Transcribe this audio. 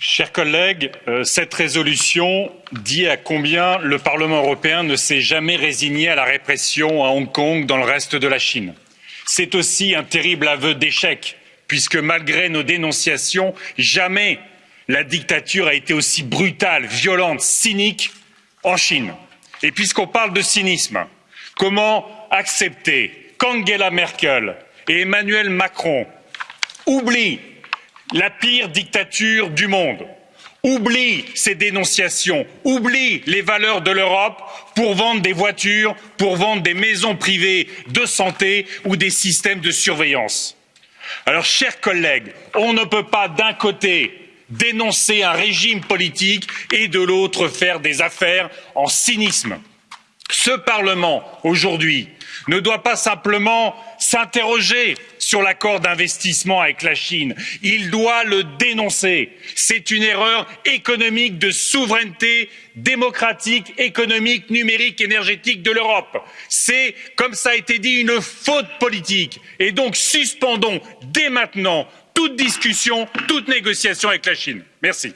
Chers collègues, euh, cette résolution dit à combien le Parlement européen ne s'est jamais résigné à la répression à Hong Kong dans le reste de la Chine. C'est aussi un terrible aveu d'échec, puisque malgré nos dénonciations, jamais la dictature a été aussi brutale, violente, cynique en Chine. Et puisqu'on parle de cynisme, comment accepter qu'Angela Merkel et Emmanuel Macron oublient la pire dictature du monde, oublie ces dénonciations, oublie les valeurs de l'Europe pour vendre des voitures, pour vendre des maisons privées de santé ou des systèmes de surveillance. Alors, chers collègues, on ne peut pas d'un côté dénoncer un régime politique et de l'autre faire des affaires en cynisme. Ce Parlement, aujourd'hui, ne doit pas simplement s'interroger sur l'accord d'investissement avec la Chine, il doit le dénoncer. C'est une erreur économique de souveraineté démocratique, économique, numérique, énergétique de l'Europe. C'est, comme ça a été dit, une faute politique. Et donc suspendons dès maintenant toute discussion, toute négociation avec la Chine. Merci.